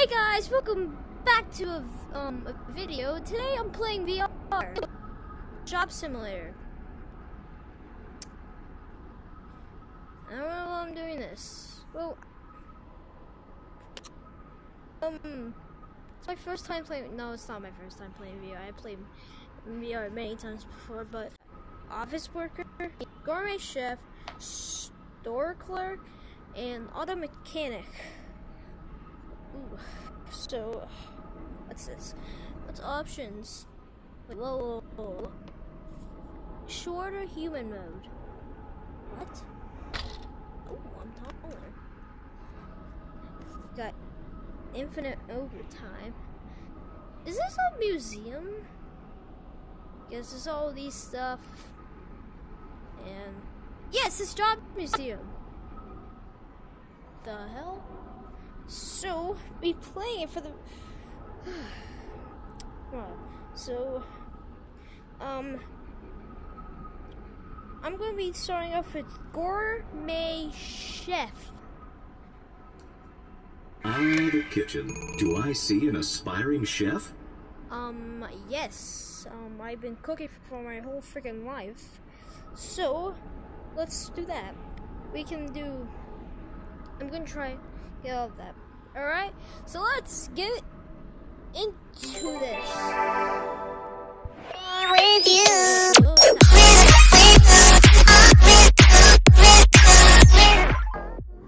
Hey guys, welcome back to a, um, a video. Today I'm playing VR. Job Simulator. I don't know why I'm doing this. Well, um, it's my first time playing. No, it's not my first time playing VR. I played VR many times before, but office worker, gourmet chef, store clerk, and auto mechanic. Ooh. So, what's this? What's options? Wait, whoa, whoa, whoa. Shorter human mode. What? Oh, I'm taller. Got infinite overtime. Is this a museum? Yes, there's all these stuff. And yes, it's job museum. The hell? Be playing for the. well, so, um, I'm going to be starting off with Gourmet Chef. Ah, the kitchen. Do I see an aspiring chef? Um, yes. Um, I've been cooking for my whole freaking life. So, let's do that. We can do. I'm gonna try get all of that. Alright? So let's get into this. with you.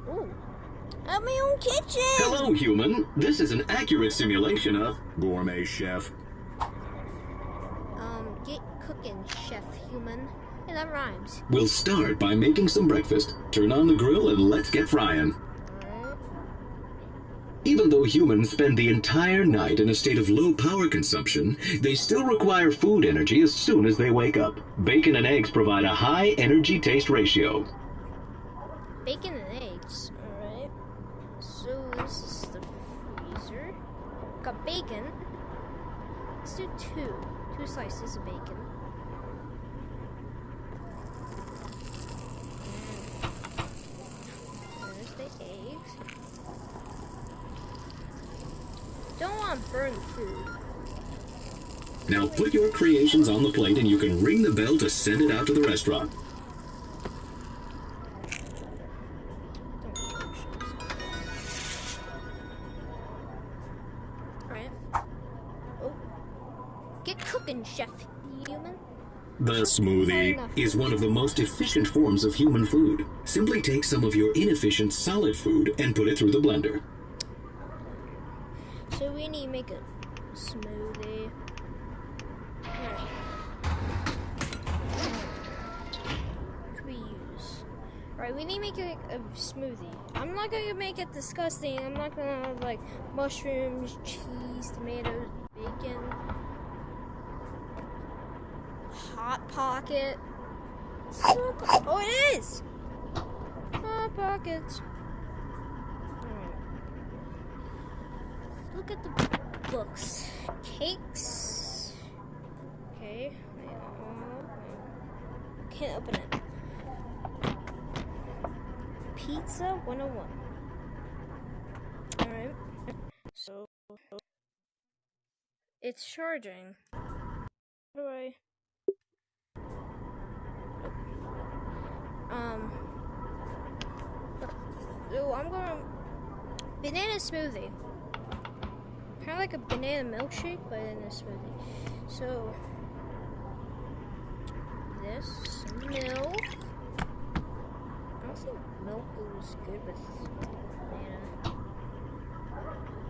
Ooh. At my own kitchen! Hello, human. This is an accurate simulation of Gourmet Chef. Um, get cooking, chef human. Hey, that rhymes. We'll start by making some breakfast. Turn on the grill and let's get frying. Even though humans spend the entire night in a state of low power consumption, they still require food energy as soon as they wake up. Bacon and eggs provide a high energy taste ratio. Bacon and eggs. Alright. So this is the freezer. Got bacon. Let's do two. Two slices of bacon. Don't burn food. Now put your creations on the plate and you can ring the bell to send it out to the restaurant. Don't touch those. Alright. Oh. Get cooking, chef human. The smoothie is one of the most efficient forms of human food. Simply take some of your inefficient solid food and put it through the blender. So we need to make a smoothie. Alright. What we use? Alright, we need to make a, a smoothie. I'm not gonna make it disgusting. I'm not gonna have like mushrooms, cheese, tomatoes, bacon, hot pocket. Oh, it is! Hot pockets. Alright. Look at the books. Cakes. Okay. Can't open it. Pizza 101. Alright. So. It's charging. How do I. Um. So I'm gonna Banana smoothie kind of like a banana milkshake, but in a smoothie. So, this milk. I don't think milk goes good with banana.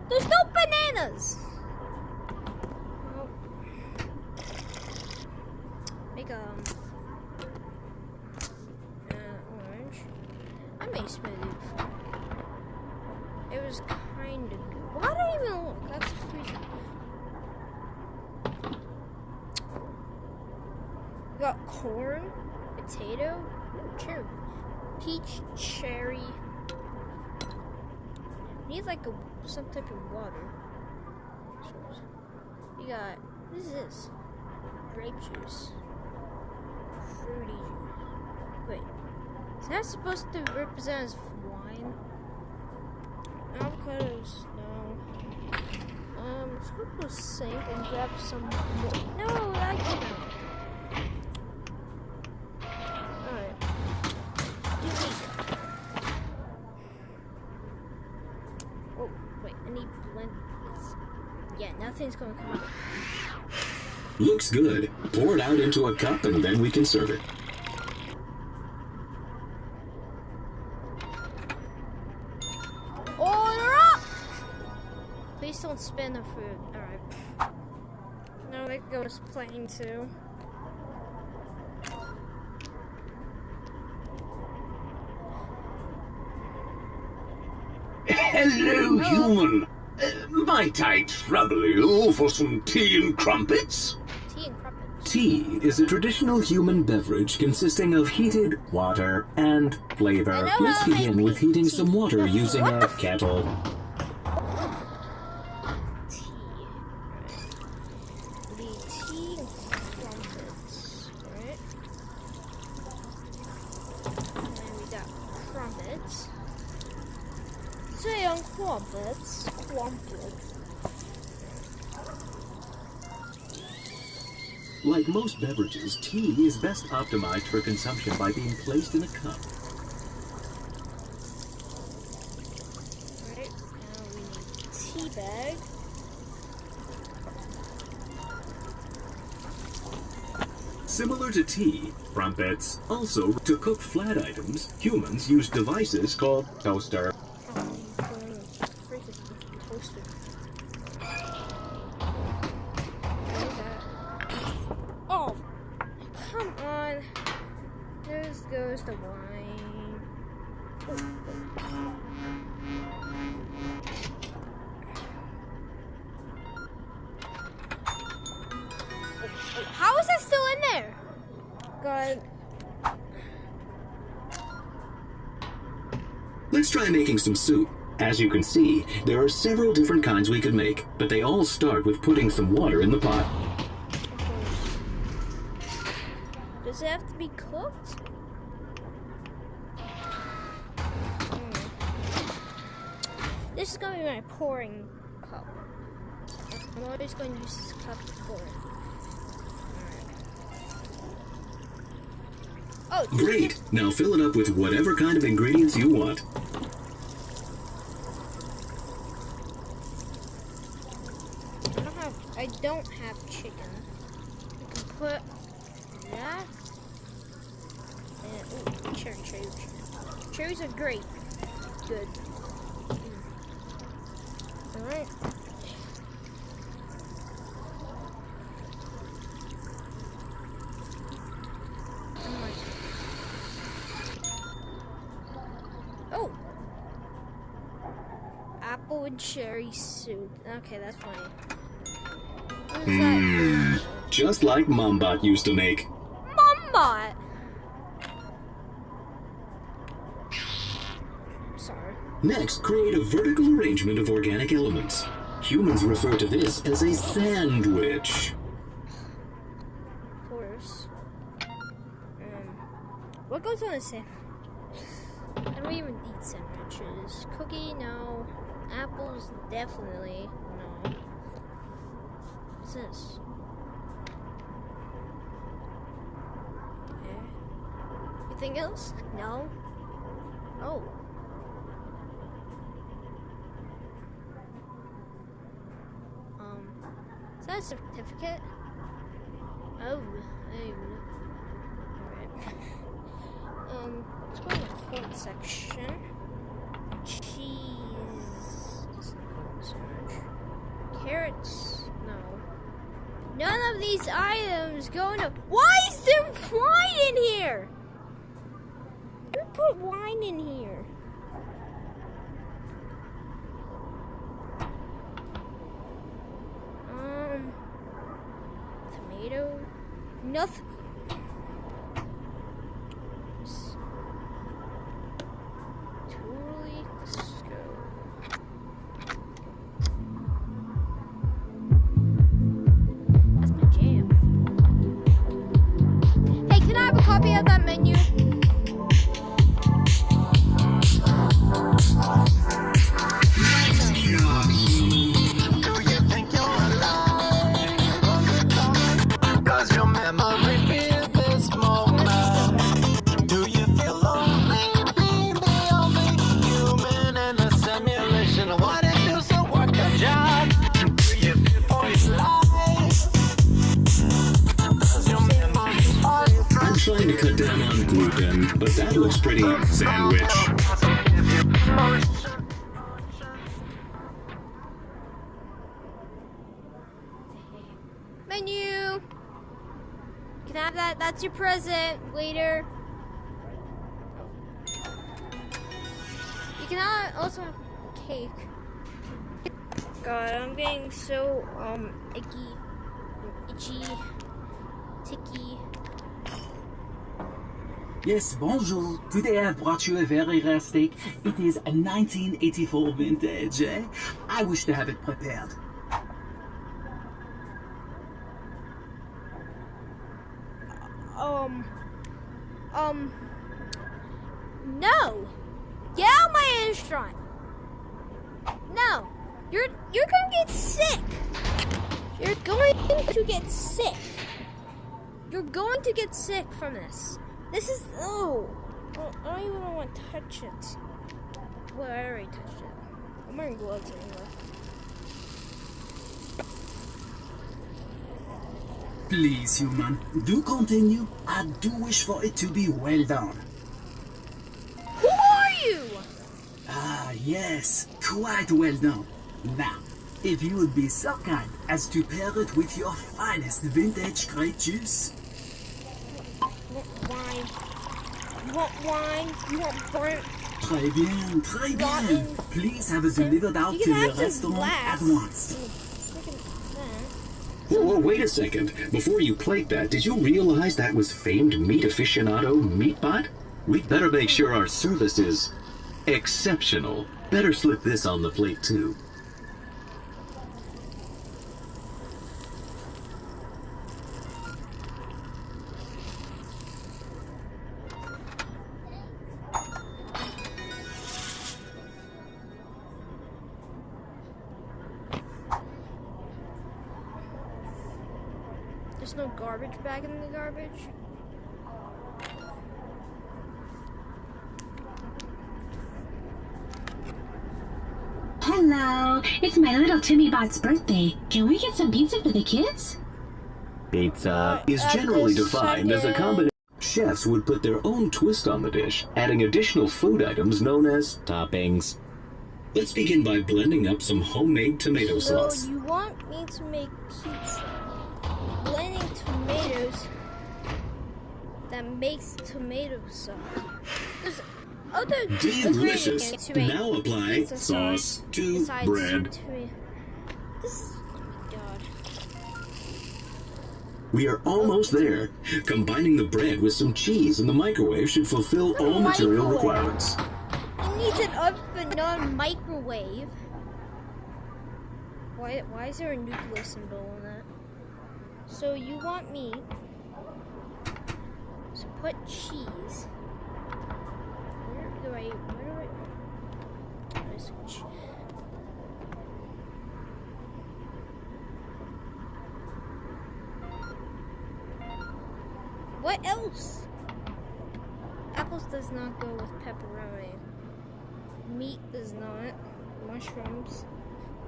There's no bananas. Oh. Make um. Uh, orange. I made smoothie before. It was kind of good. Why do I even look? That's freezing. We got corn, potato, ooh, cherry, peach, cherry. Need like a some type of water. We got what is this? Grape juice, fruity juice. Wait, is that supposed to represent as wine? Avocados, no. Um, let's go to the sink and grab some more. No, I can't. Alright. Do Oh, wait, I need blend this. Yeah, nothing's gonna come out. Looks good. Pour it out into a cup and then we can serve it. Order up! Please don't spin the food. Alright. No, that goes plain too. Hello, human. Uh, might I trouble you for some tea and crumpets? Tea and crumpets. Tea is a traditional human beverage consisting of heated water and flavor. Let's begin with heating tea. some water using What a kettle. Tea is best optimized for consumption by being placed in a cup. Right? Now we need tea bag. Similar to tea, crumpets, also to cook flat items, humans use devices called toaster. Oh, I'm going to freaking toaster. Look at that. Oh, come on. There goes the wine. How is that still in there? God. Let's try making some soup. As you can see, there are several different kinds we could make, but they all start with putting some water in the pot. Does it have to be cooked? Hmm. This is gonna be my pouring cup. I'm always going to use this cup to pour. Alright. Oh, Great! Now fill it up with whatever kind of ingredients you want. I don't have. I don't have chicken. You can put that. And ooh, cherry cherries. Cherries are great. Good. Mm. All right. Oh. Apple and cherry soup. Okay, that's funny. That? Just like Mombot used to make. Mombot. Sorry. Next, create a vertical arrangement of organic elements. Humans refer to this as a sandwich. Of course. Um, what goes on a sandwich? I don't even eat sandwiches. Cookie, no. Apples, definitely no. What's this? Okay. Anything else? No. Oh. Um, is that a certificate? Oh. Alright. Um, let's go to the cold section. Cheese. So. Carrots. No. None of these items go into. Why is there wine in here? Who put wine in here? Present, waiter. You can also have cake. God, I'm getting so um icky, itchy, ticky. Yes, bonjour. Today I brought you a very rare steak. It is a 1984 vintage. Eh? I wish to have it prepared. Um, um, no. Get out my restaurant. No, you're you're gonna get sick. You're going to get sick. You're going to get sick from this. This is oh, I don't even want to touch it. Well, I already touched it. I'm wearing gloves anyway. Please, human, do continue. I do wish for it to be well done. Who are you? Ah, yes, quite well done. Now, if you would be so kind as to pair it with your finest vintage grape juice. Wine? You want wine? You want burnt? Très bien, très bien. Please have it delivered out to the restaurant at once. Whoa, wait a second. Before you plate that, did you realize that was famed meat aficionado Meatbot? We'd better make sure our service is exceptional. Better slip this on the plate too. It's my little Timmy Bot's birthday. Can we get some pizza for the kids? Pizza uh, is generally defined as a second- combination. Chefs would put their own twist on the dish, adding additional food items known as toppings. Let's begin by blending up some homemade tomato So sauce. you want me to make pizza? Blending tomatoes that makes tomato sauce. There's other Delicious. Now apply sauce to bread. tomato- This is my god. We are almost there. Combining the bread with some cheese in the microwave should fulfill all material requirements. It needs an oven, not a microwave. Why, why is there a nuclear symbol on that? So you want me to put cheese. Do I, where do I, che- What else? Apples does not go with pepperoni. Meat does not. Mushrooms.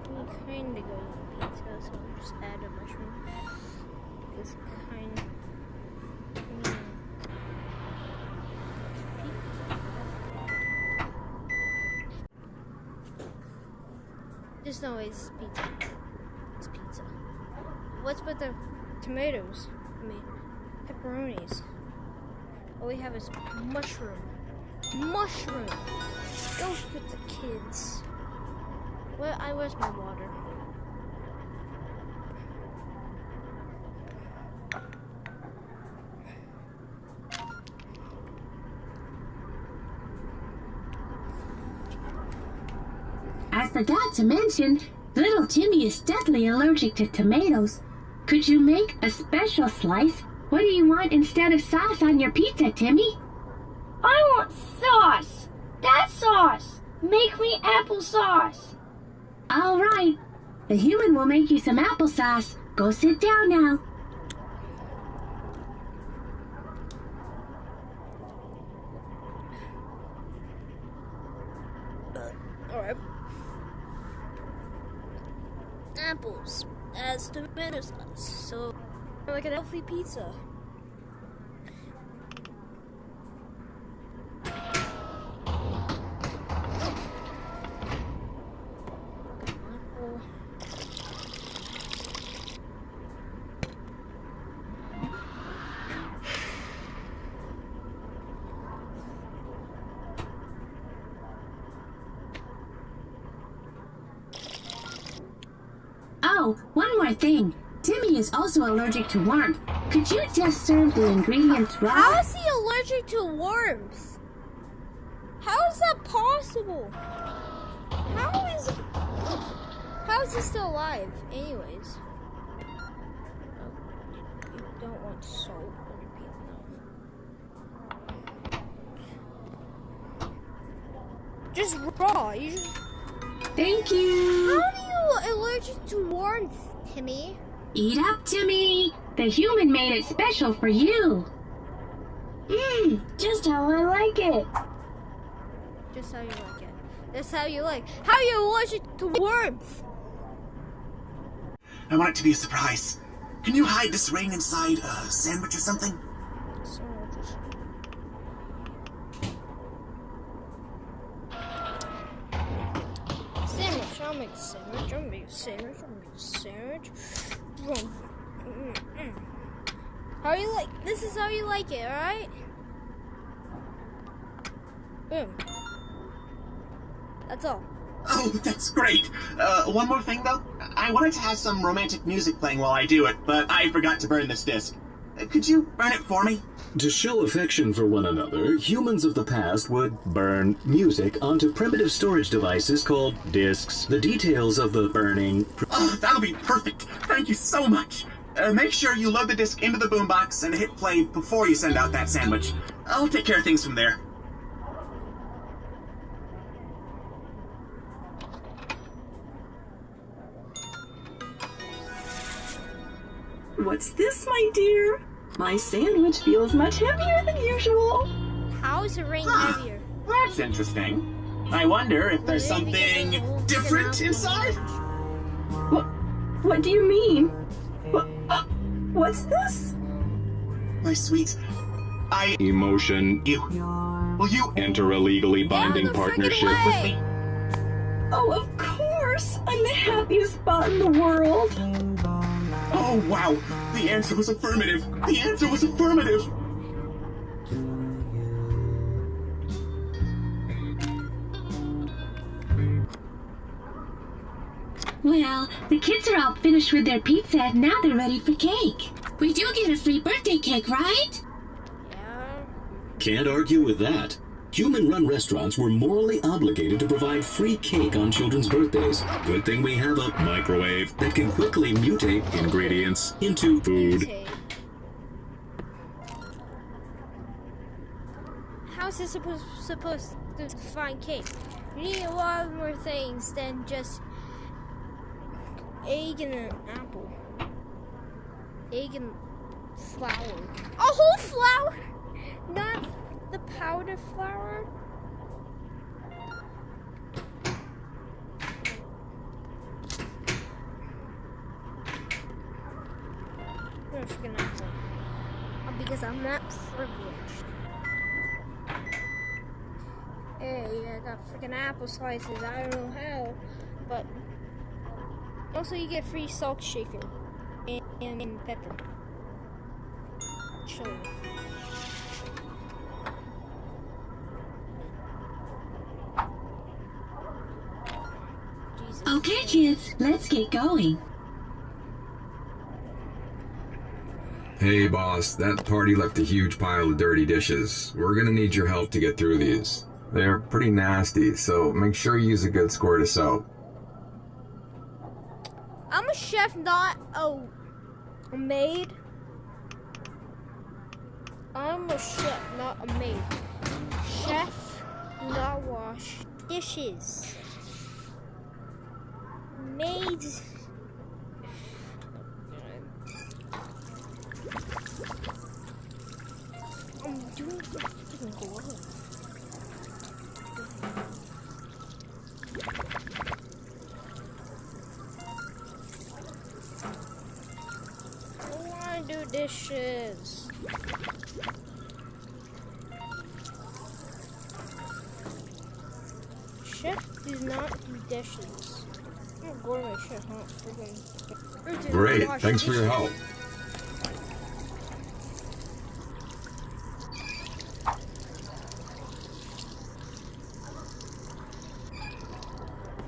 We kinda go with pizza, so I'll just add a mushroom. This kind. Mm. No it's pizza. It's pizza. What's with the tomatoes? I mean, pepperonis. All we have is mushroom. Mushroom! Goes with the kids. Well, I where's my water? I forgot to mention, little Timmy is deathly allergic to tomatoes. Could you make a special slice? What do you want instead of sauce on your pizza, Timmy? I want sauce. That sauce. Make me applesauce. All right. The human will make you some applesauce. Go sit down now. Pizza. Oh, one more thing. Timmy is also allergic to warmth. Could you just serve the ingredients raw? How is he allergic to worms? How is that possible? How is how is he still alive? Anyways, you don't want salt on your pizza. Just raw. You just, Thank you. how are you allergic to warmth, Timmy? Eat up, Timmy. The human made it special for you. Mmm, just how I like it. Just how you like it. That's how you like. How you you it to warmth? I want it to be a surprise. Can you hide this ring inside a sandwich or something? Sandwiches. Sandwich. I'll make a sandwich. I'll make a sandwich. I'll make a sandwich. Boom. Mm, mm. How you like? This is how you like it, all right? Boom. That's all. Oh, that's great. Uh, one more thing though. I wanted to have some romantic music playing while I do it, but I forgot to burn this disc. Uh, Could you burn it for me? To show affection for one another, humans of the past would burn music onto primitive storage devices called discs. The details of the burning Oh, that'll be perfect. Thank you so much. Uh, make sure you load the disc into the boombox and hit play before you send out that sandwich. I'll take care of things from there. What's this, my dear? My sandwich feels much heavier than usual. How is the ring Huh. heavier? That's interesting. I wonder if there's something of the wolves different inside? What? What do you mean? What? What's this? My sweet, I Emotion. you. Will you Enter a legally binding partnership. with me? Oh, of course! I'm the happiest spot in the world. Oh wow! The answer was affirmative. The answer was affirmative. Well, the kids are all finished with their pizza and now they're ready for cake. We do get a free birthday cake, right? Yeah. Can't argue with that. Human run restaurants were morally obligated to provide free cake on children's birthdays. Good thing we have a microwave that can quickly mutate ingredients into food. Mutate. How's this supposed supposed to find cake? You need a lot more things than just egg and an apple. Egg and flour. A whole flour, not the powdered flour. I'm freaking apple. Uh, Because I'm not privileged. Hey, I got freaking apple slices. I don't know how, also you get free salt shaker and, and, and pepper. Chili. Jesus. Okay, kids, let's get going. Hey boss, that party left a huge pile of dirty dishes. We're gonna need your help to get through these. They're pretty nasty, so make sure you use a good squirt of soap. I'm not oh, a, a maid. I'm a chef, not a maid. Chef, not wash dishes. Maids. I'm doing freaking glove. Do. I'm a gourmet chef, not freaking. or do not Great, thanks for your help.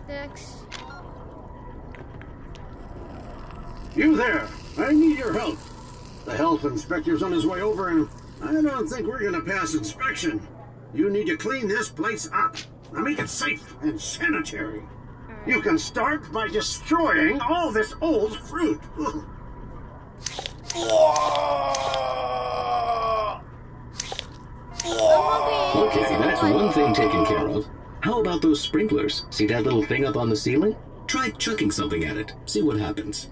Next. You there! I need your help. The health inspector's on his way over, and I don't think we're gonna pass inspection. You need to clean this place up. Now make it safe and sanitary. You can start by destroying all this old fruit. Okay, that's one thing taken care of. How about those sprinklers? See that little thing up on the ceiling? Try chucking something at it. See what happens.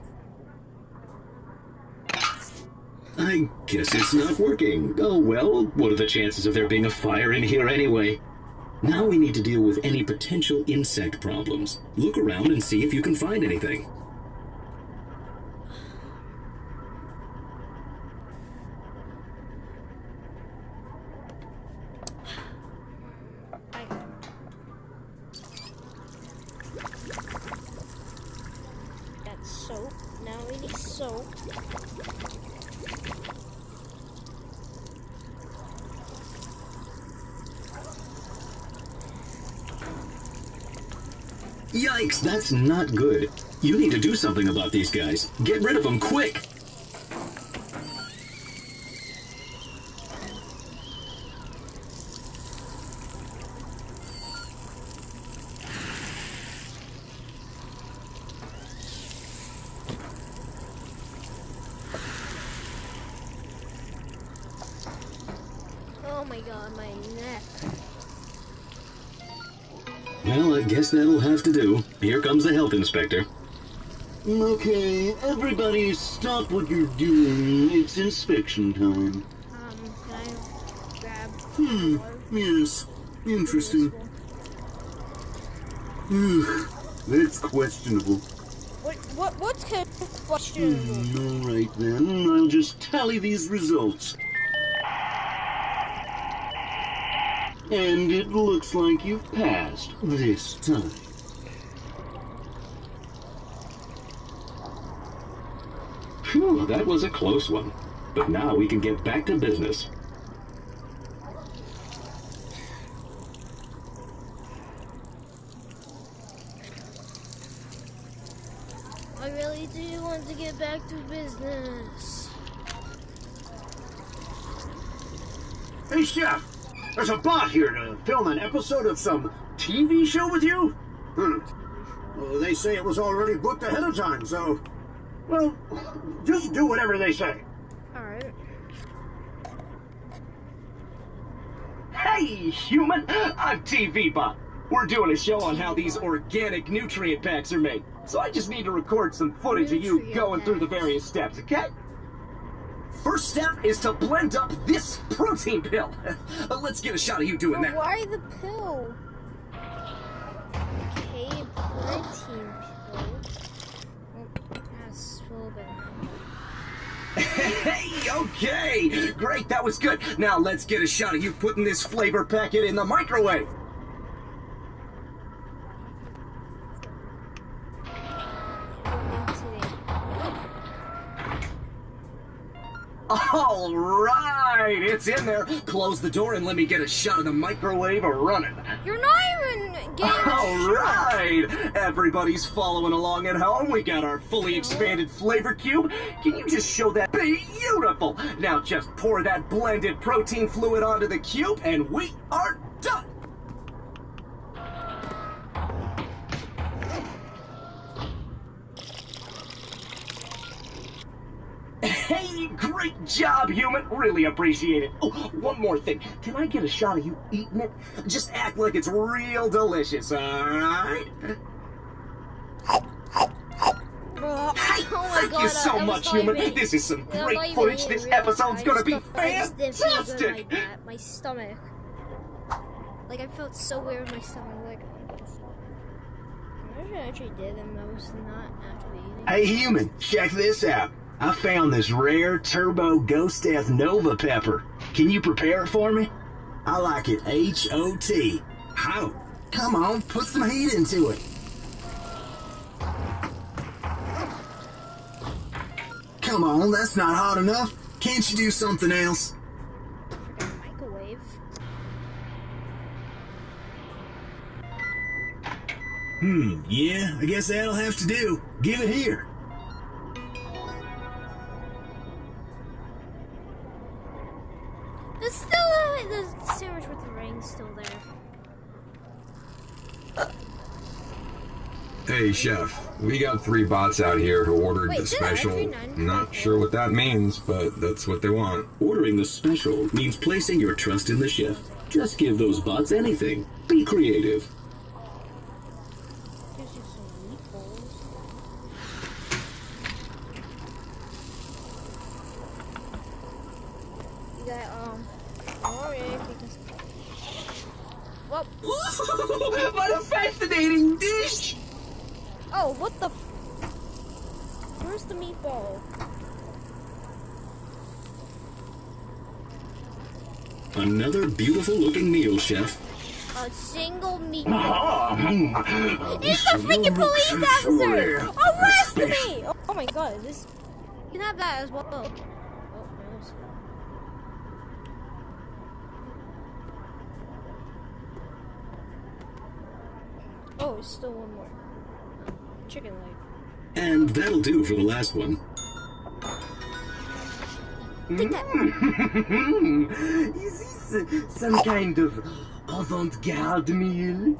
I guess it's not working. Oh well, what are the chances of there being a fire in here anyway? Now we need to deal with any potential insect problems. Look around and see if you can find anything. That's not good. You need to do something about these guys. Get rid of them quick! Here health inspector. Okay, everybody stop what you're doing. It's inspection time. Um, can I grab Hmm, yes. Interesting. Ugh, that's questionable. What, what, what's kind of questionable? Hmm, alright then, I'll just tally these results. And it looks like you've passed this time. Phew, that was a close one. But now we can get back to business. I really do want to get back to business. Hey, Chef! There's a bot here to film an episode of some TV show with you? Hmm. Well, they say it was already booked ahead of time, so... Well, just do whatever they say. Alright. Hey, human! I'm TV Bot. We're doing a show on how these organic nutrient packs are made. So I just need to record some footage of you going through the various steps, okay? First step is to blend up this protein pill. Let's get a shot of you doing that. why the pill? Okay, protein Hey, okay! Great, that was good. Now let's get a shot of you putting this flavor packet in the microwave. All right, it's in there. Close the door and let me get a shot of the microwave running. You're not even getting All right, everybody's following along at home. We got our fully expanded flavor cube. Can you just show that? Beautiful. Now just pour that blended protein fluid onto the cube, and we are job, human. Really appreciate it. Oh, one more thing. Can I get a shot of you eating it? Just act like it's real delicious, alright? Oh my Thank god, you so much, human. This is some I'm great footage. This episode's gonna be felt- I just did feel good fantastic. like. My stomach. Like I felt so weird in my stomach. Like I I actually did, and I was not actually eating. Hey, human, check this out. I found this rare Turbo Ghost Death Nova pepper. Can you prepare it for me? I like it H O T. How? Come on, put some heat into it. Come on, that's not hot enough. Can't you do something else? Microwave. Hmm, yeah, I guess that'll have to do. Give it here. Chef, we got three bots out here who ordered Wait, the special. not- Not sure what that means, but that's what they want. Ordering the special means placing your trust in the chef. Just give those bots anything. Be creative. Gives you some meatballs. You got um Glory because Well what a fascinating dish! Oh what the Where's the meatball? Another beautiful looking meal, chef. A single meatball. It's the freaking police officer! Arrest me! Oh, oh my god, this you can have that as well. Oh, no. Oh, it's still one more. Chicken leg. And that'll do for the last one. Take that. Is this some kind of avant-garde meal?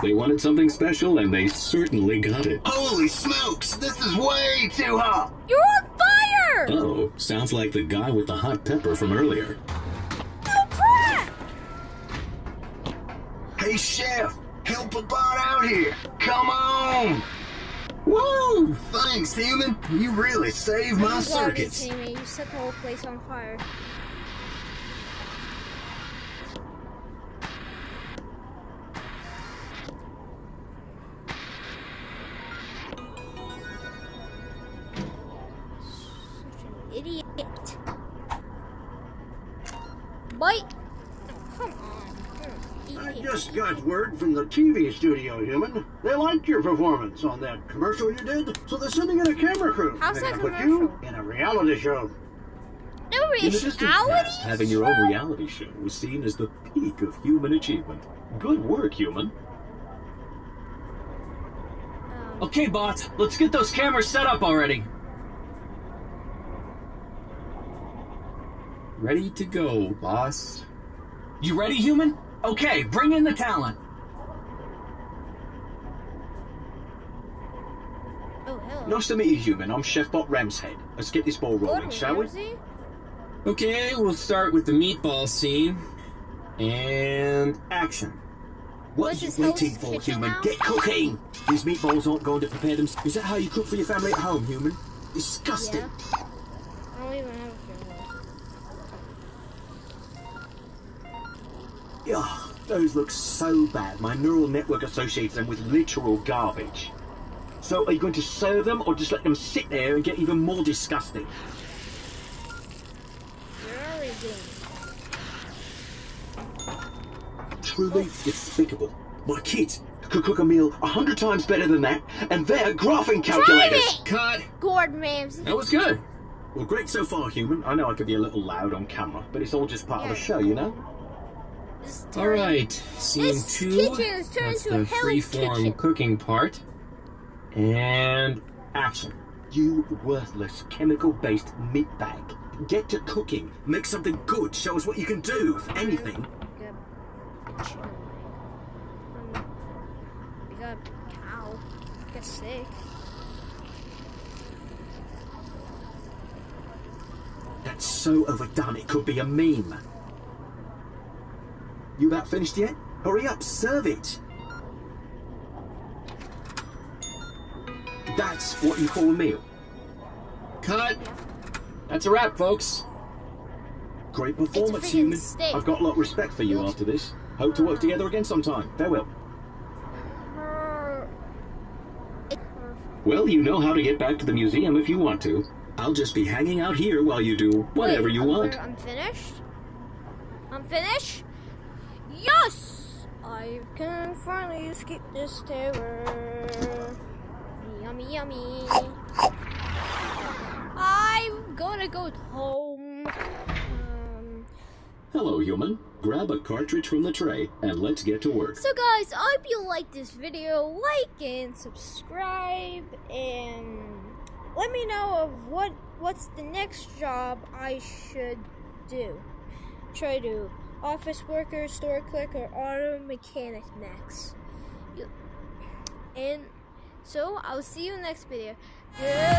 They wanted something special, and they certainly got it. Holy smokes, this is way too hot! You're on fire! Oh, sounds like the guy with the hot pepper from earlier. Oh crap! Hey, chef, help a bot out here! Come on! Woo! Thanks, human. You really saved my You gotta be circuits. kidding me. You set the whole place on fire. TV studio, human. They liked your performance on that commercial you did, so they're sending in a camera crew. How's They're that gonna put you in a reality show. No In the distant reality past, having your own reality show was seen as the peak of human achievement. Good work, human. Um. Okay, bots, let's get those cameras set up already. Ready to go, boss. You ready, human? Okay, bring in the talent. Oh, hello. Nice to meet you, human. I'm Chef Bot Ramshead. Let's get this ball rolling, Gordon shall we? Okay, we'll start with the meatball scene. And action. What Was are you this waiting for, human? now? Get cooking! These meatballs aren't going to prepare them. Is that how you cook for your family at home, human? Disgusting. Yeah. I don't even have a camera. Yeah, those look so bad. My neural network associates them with literal garbage. So, are you going to serve them or just let them sit there and get even more disgusting? You're already doing Truly despicable. My kids could cook a meal a hundred times better than that, and they're graphing calculators. Cut. Gordon Ramsay. That was good. Well, great so far, human. I know I could be a little loud on camera, but it's all just part of the show, you know? This is All turning- right, scene This two. kitchen is turned That's into the Hell's freeform Kitchen. cooking part. And action. You worthless chemical-based meatbag. Get to cooking. Make something good. Show us what you can do, if anything. Cow. Get sick. That's so overdone, it could be a meme. You about finished yet? Hurry up, serve it. That's what you call a meal. Cut. That's a wrap, folks. Great performance, human. steak. I've got a lot of respect for you after this. Hope to work together again sometime. Farewell. Well, you know how to get back to the museum if you want to. I'll just be hanging out here while you do whatever Wait, you I'm want. I'm finished. I'm finished. Yes, I can finally escape this terror. Yummy, yummy. I'm gonna go home. Um, Hello, human. Grab a cartridge from the tray and let's get to work. so guys, I hope you like this video. Like and subscribe, and let me know of what what's the next job I should do. Try to office worker, store clerk, or auto mechanic next. You, And so I'll see you next video. Goodbye.